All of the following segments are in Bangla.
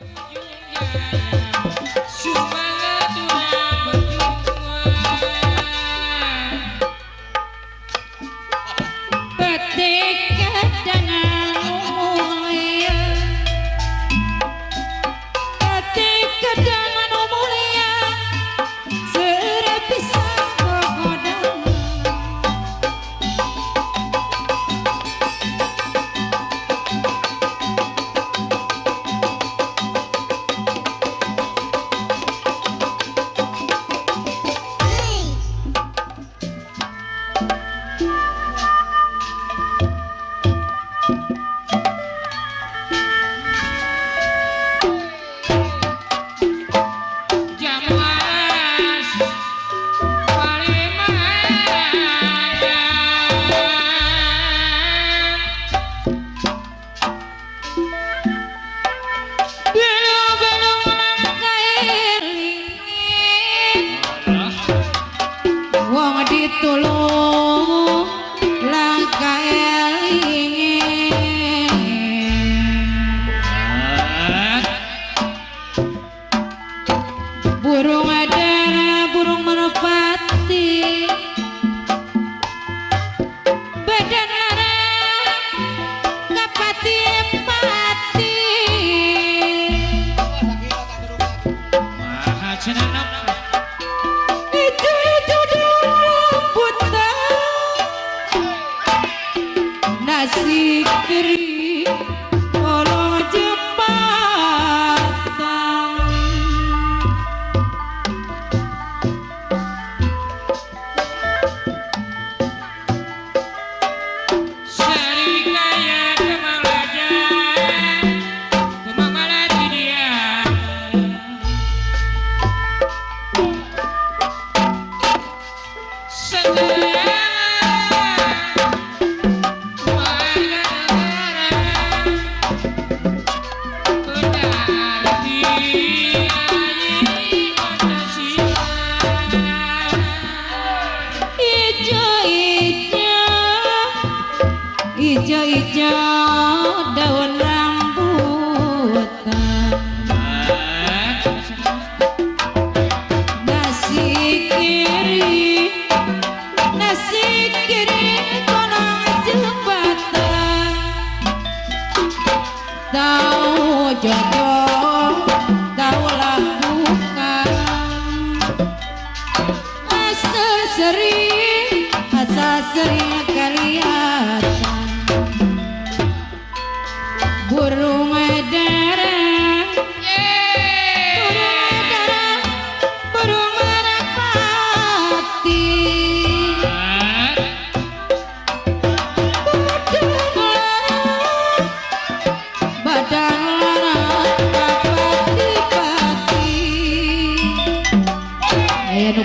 Yeah. Bartolomé.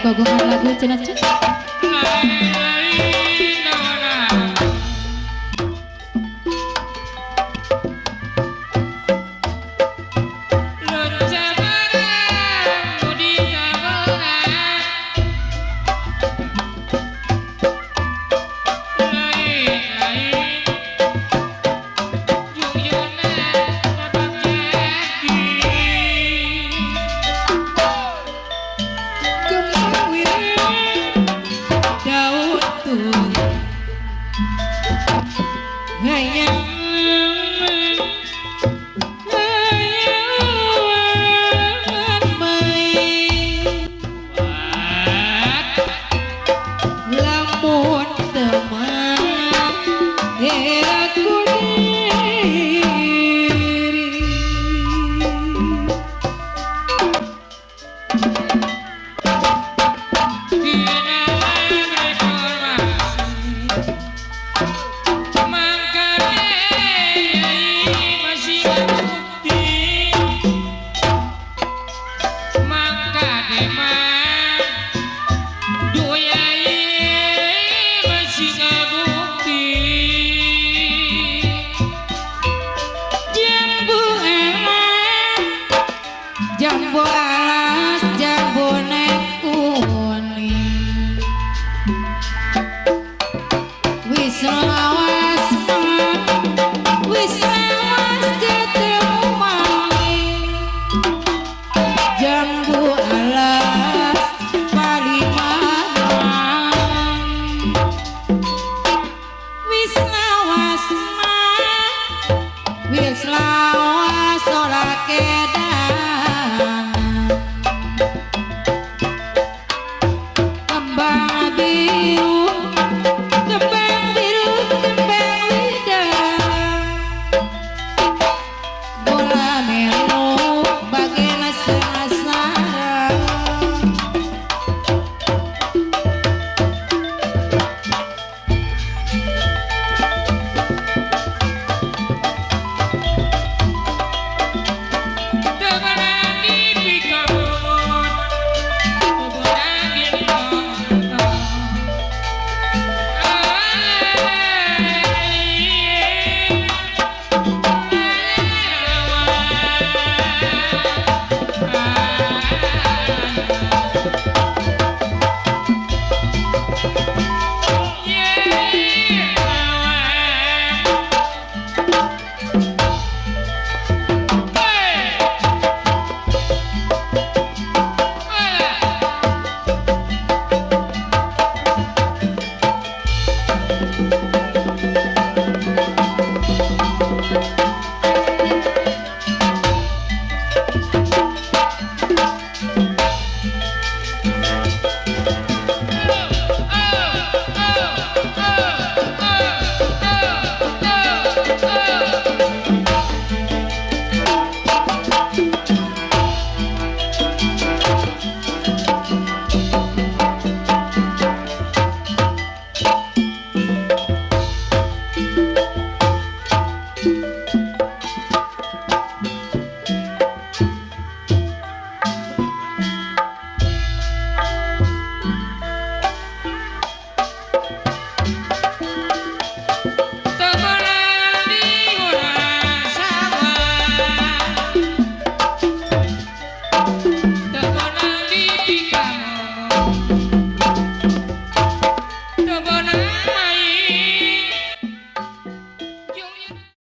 고가고 하고 하고 있잖아. ngày Sarah.